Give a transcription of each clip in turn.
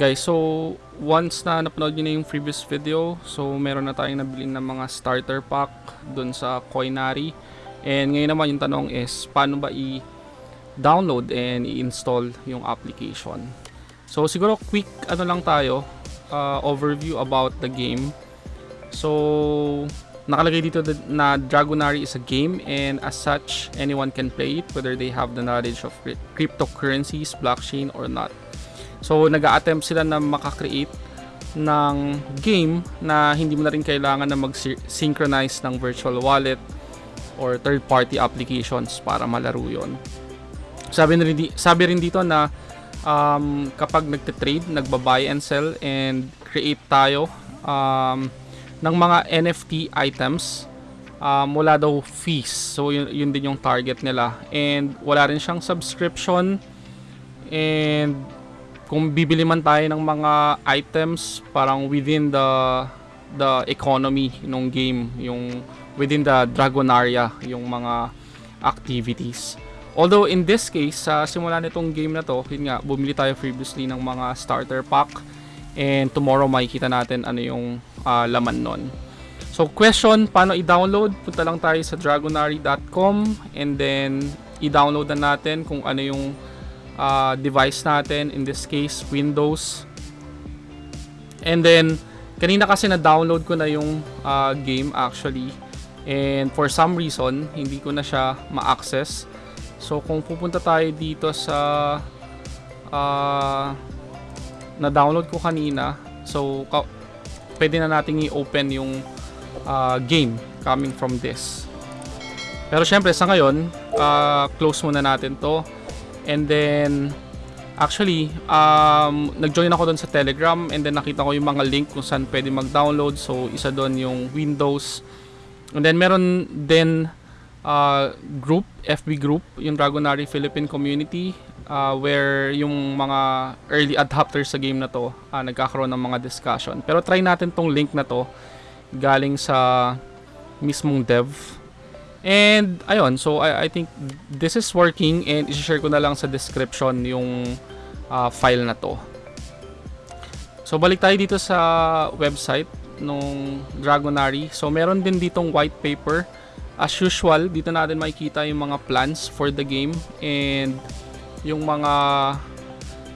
Guys, so once na napanood nyo na yung previous video, so meron na tayong nabili ng mga starter pack dun sa Coinary. And ngayon naman yung tanong is, paano ba i-download and i-install yung application? So siguro quick ano lang tayo, uh, overview about the game. So nakalagay dito na Dragonary is a game and as such anyone can play it whether they have the knowledge of cryp- cryptocurrencies, blockchain or not. So nag-attempt sila na makakreate ng game na hindi mo na rin kailangan na mag-synchronize ng virtual wallet or third-party applications para malaro yon. Sabi, rin, sabi rin dito na um, kapag nagte-trade, nagba-buy and sell and create tayo um, ng mga NFT items, um, wala daw fees. So yun, yun din yung target nila. And wala rin siyang subscription and kung bibili man tayo ng mga items parang within the the economy ng game, yung within the Dragonaria, yung mga activities. Although in this case, sa simula nitong game na to, yun nga, bumili tayo previously ng mga starter pack and tomorrow makikita natin ano yung ah, laman nun. So question, paano i-download? Punta lang tayo sa dragonary.com and then i-download na natin kung ano yung ah, device natin. In this case, Windows. And then, kanina kasi na-download ko na yung ah, game actually. And for some reason, hindi ko na siya ma-access. So kung pupunta tayo dito sa ah, na-download ko kanina, so pwede na nating i-open yung ah, game coming from this. Pero syempre sa ngayon, ah, close muna natin to. And then actually, um, nag-join ako doon sa Telegram and then nakita ko yung mga link kung saan pwede mag-download. So isa doon yung Windows. And then meron din uh, group, FB group, yung Dragonary Philippine Community uh, where yung mga early adopters sa game na to uh, nagkakaroon ng mga discussion. Pero try natin tong link na to galing sa mismong dev. And ayun, so I, I think this is working and i-share ko na lang sa description yung uh, file na to. So balik tayo dito sa website nung Dragonary. So meron din ditong white paper. As usual, dito natin makikita yung mga plans for the game and yung mga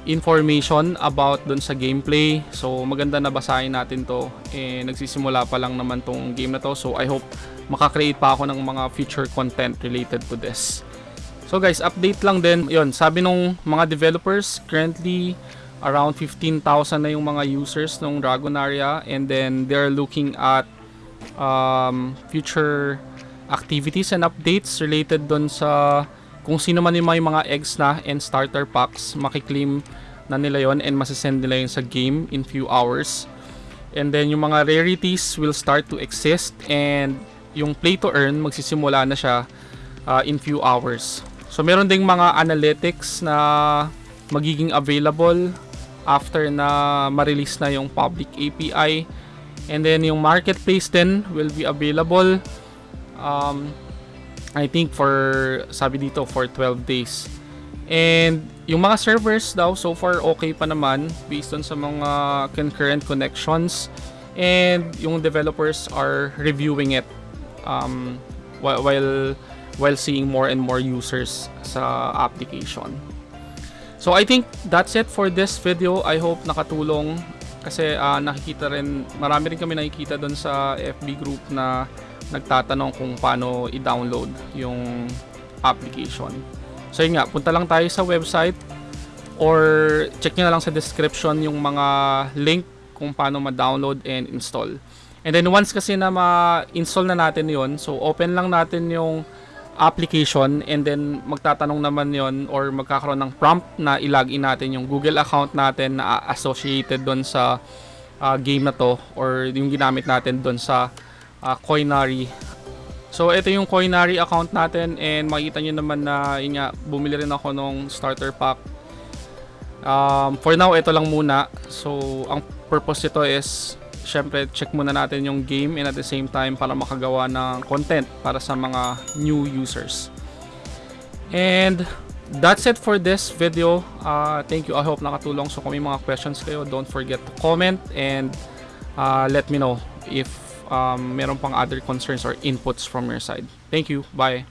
information about dun sa gameplay. So maganda na basahin natin to. Eh, nagsisimula pa lang naman tong game na to. So I hope makakreate pa ako ng mga future content related to this. So guys, update lang din. Yun, sabi nung mga developers, currently around 15,000 na yung mga users ng Dragonaria and then they're looking at um, future activities and updates related doon sa kung sino man yung may mga eggs na and starter packs, makiklaim na nila yon and masasend nila yun sa game in few hours. And then yung mga rarities will start to exist and yung play to earn magsisimula na siya uh, in few hours. So meron ding mga analytics na magiging available after na ma-release na yung public API. And then yung marketplace din will be available um, I think for sabi dito for 12 days. And yung mga servers daw so far okay pa naman based on sa mga concurrent connections and yung developers are reviewing it um, while while seeing more and more users sa application. So I think that's it for this video. I hope nakatulong kasi ah, nakikita rin marami rin kami nakikita doon sa FB group na nagtatanong kung paano i-download yung application. So yun nga, punta lang tayo sa website or check nyo na lang sa description yung mga link kung paano ma-download and install. And then once kasi na ma-install na natin yon so open lang natin yung application and then magtatanong naman yon or magkakaroon ng prompt na ilagin natin yung Google account natin na associated doon sa uh, game na to or yung ginamit natin doon sa uh, Coinary. So, ito yung Coinary account natin and makita nyo naman na yun nga, bumili rin ako nung starter pack. Um, for now, ito lang muna. So, ang purpose nito is syempre check muna natin yung game and at the same time para makagawa ng content para sa mga new users. And that's it for this video. Uh, thank you. I hope nakatulong. So kung may mga questions kayo, don't forget to comment and uh, let me know if um, meron pang other concerns or inputs from your side. Thank you. Bye.